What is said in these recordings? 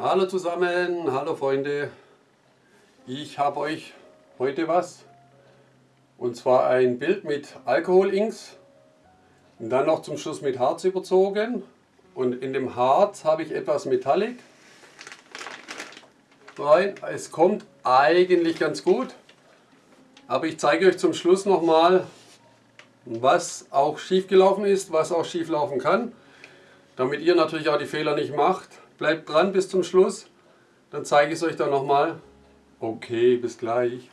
Hallo zusammen, hallo Freunde. Ich habe euch heute was. Und zwar ein Bild mit Alkohol-Inks. Und dann noch zum Schluss mit Harz überzogen. Und in dem Harz habe ich etwas Metallic rein. Es kommt eigentlich ganz gut. Aber ich zeige euch zum Schluss nochmal, was auch schief gelaufen ist, was auch schief laufen kann. Damit ihr natürlich auch die Fehler nicht macht. Bleibt dran bis zum Schluss, dann zeige ich es euch dann nochmal. Okay, bis gleich.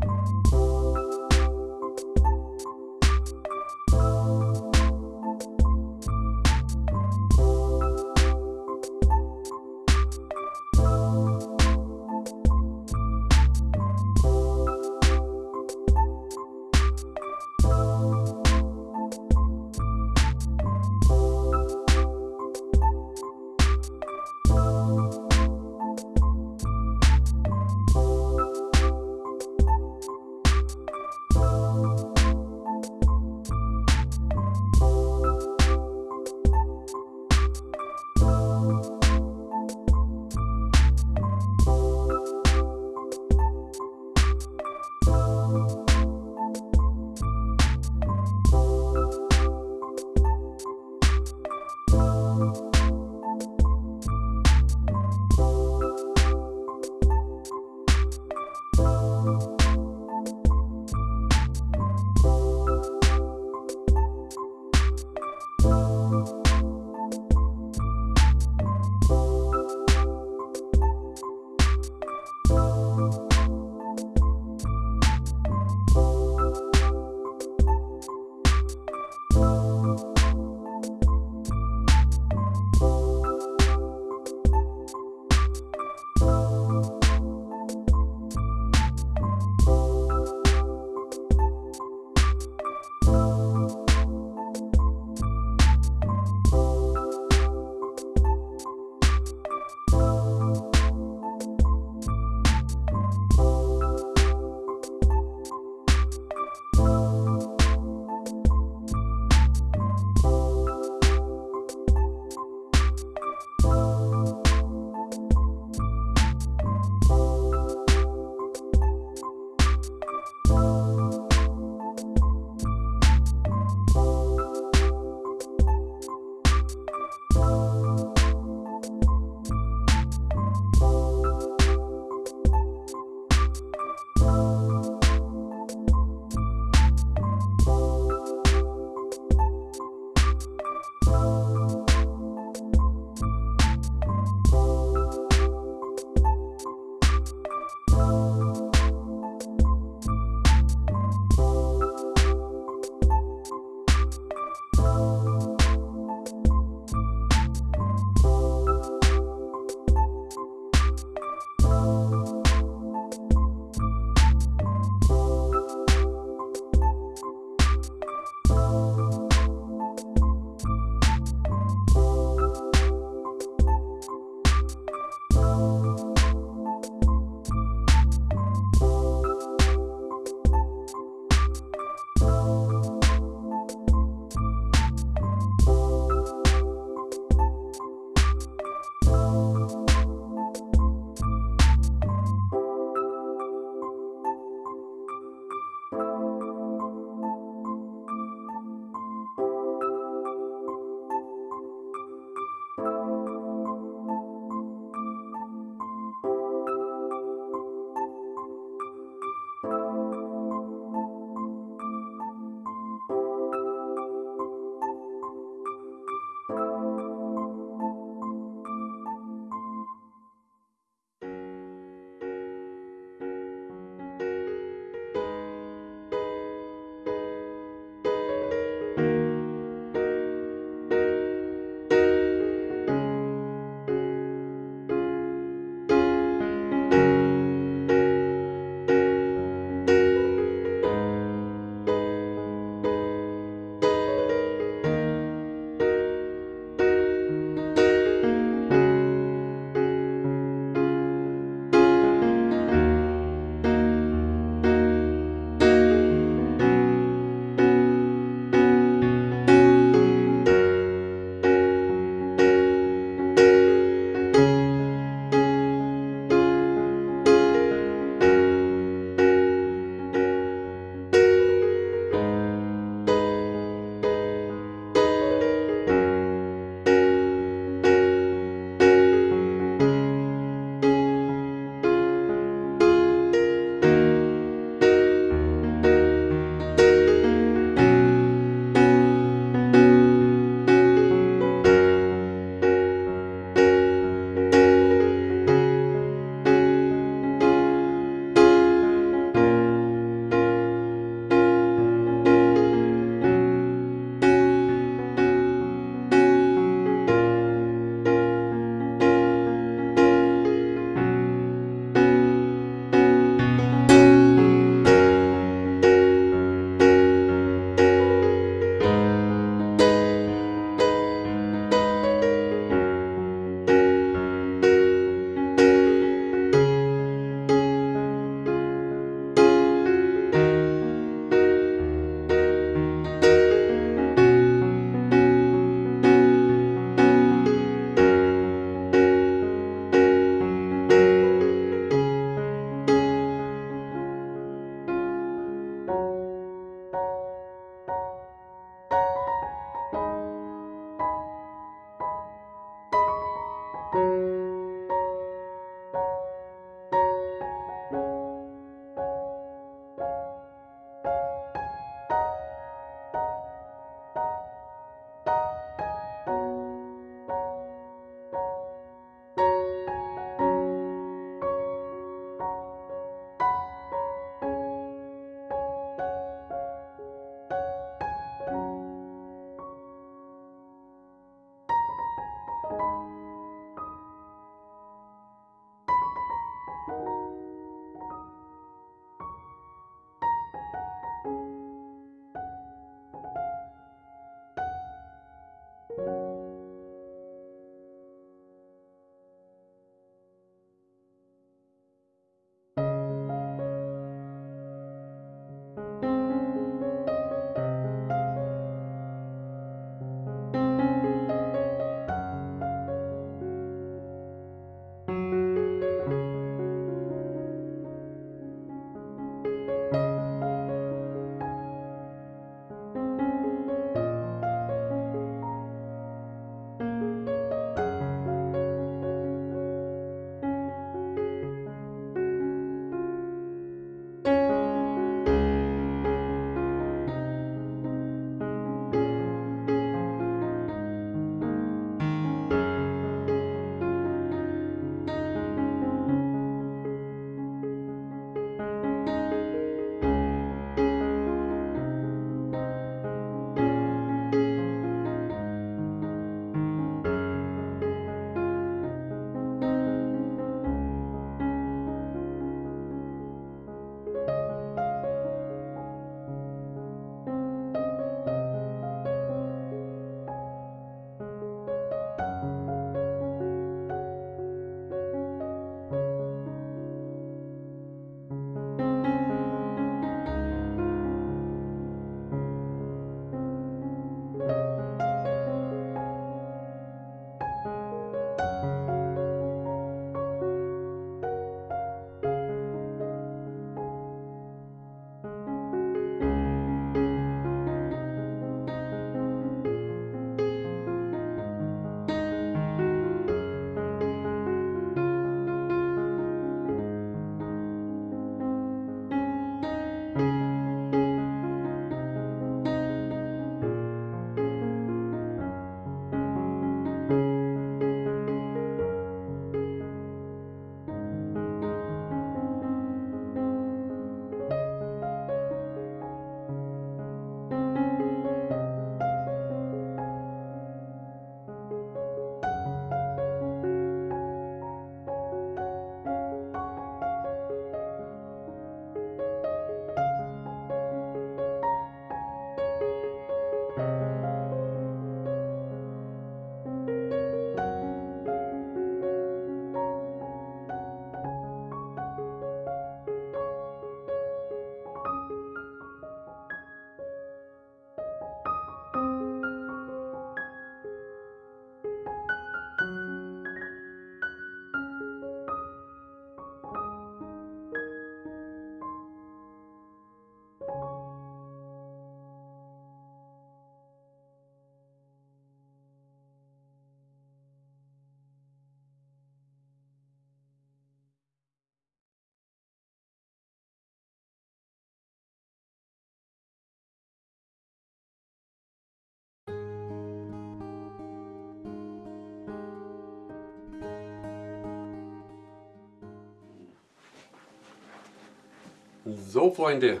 So Freunde,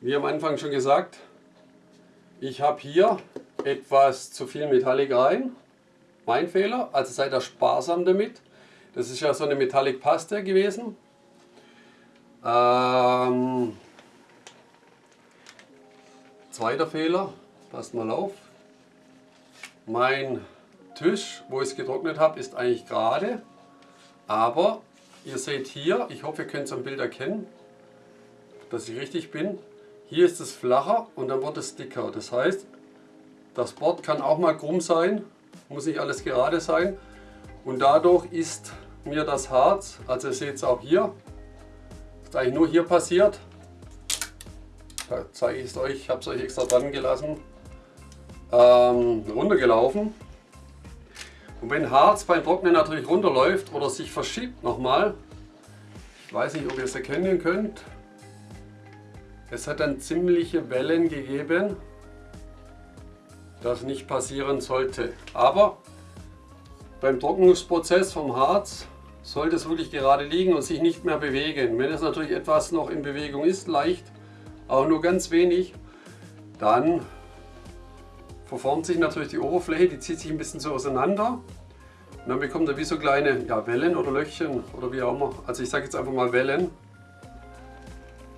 wie am Anfang schon gesagt, ich habe hier etwas zu viel Metallic rein. Mein Fehler, also seid ihr sparsam damit. Das ist ja so eine Metallic Paste gewesen. Ähm, zweiter Fehler, passt mal auf. Mein Tisch, wo ich es getrocknet habe, ist eigentlich gerade. Aber ihr seht hier, ich hoffe ihr könnt es am Bild erkennen, dass ich richtig bin. Hier ist es flacher und dann wird es dicker. Das heißt, das Board kann auch mal krumm sein, muss nicht alles gerade sein. Und dadurch ist mir das Harz, also ihr seht es auch hier, ist eigentlich nur hier passiert. Da zeige ich es euch, ich habe es euch extra dran gelassen, ähm, runtergelaufen. Und wenn Harz beim Trocknen natürlich runterläuft oder sich verschiebt nochmal, ich weiß nicht, ob ihr es erkennen könnt, es hat dann ziemliche Wellen gegeben, das nicht passieren sollte. Aber beim Trocknungsprozess vom Harz sollte es wirklich gerade liegen und sich nicht mehr bewegen. Wenn es natürlich etwas noch in Bewegung ist, leicht, auch nur ganz wenig, dann verformt sich natürlich die Oberfläche, die zieht sich ein bisschen so auseinander. Und dann bekommt er wie so kleine ja, Wellen oder Löchchen oder wie auch immer. Also ich sage jetzt einfach mal Wellen.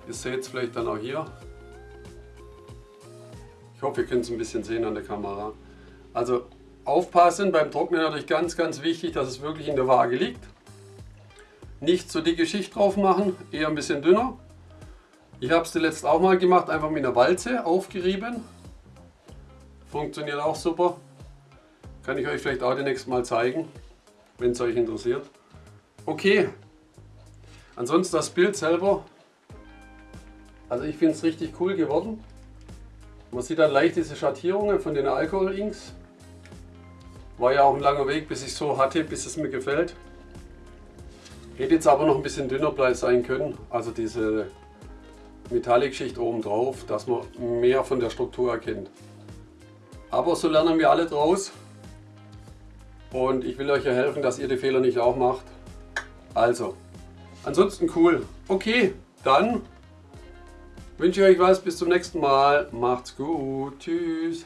Ihr seht es vielleicht dann auch hier. Ich hoffe, ihr könnt es ein bisschen sehen an der Kamera. Also aufpassen beim Trocknen natürlich ganz, ganz wichtig, dass es wirklich in der Waage liegt. Nicht so dicke Schicht drauf machen, eher ein bisschen dünner. Ich habe es zuletzt auch mal gemacht, einfach mit einer Walze aufgerieben. Funktioniert auch super. Kann ich euch vielleicht auch demnächst mal zeigen, wenn es euch interessiert. Okay, ansonsten das Bild selber. Also ich finde es richtig cool geworden. Man sieht dann leicht diese Schattierungen von den Alkohol-Inks. War ja auch ein langer Weg, bis ich so hatte, bis es mir gefällt. Hätte jetzt aber noch ein bisschen dünner sein können, also diese Metallic-Schicht oben drauf, dass man mehr von der Struktur erkennt. Aber so lernen wir alle draus. Und ich will euch ja helfen, dass ihr die Fehler nicht auch macht. Also, ansonsten cool. Okay, dann wünsche ich euch was. Bis zum nächsten Mal. Macht's gut. Tschüss.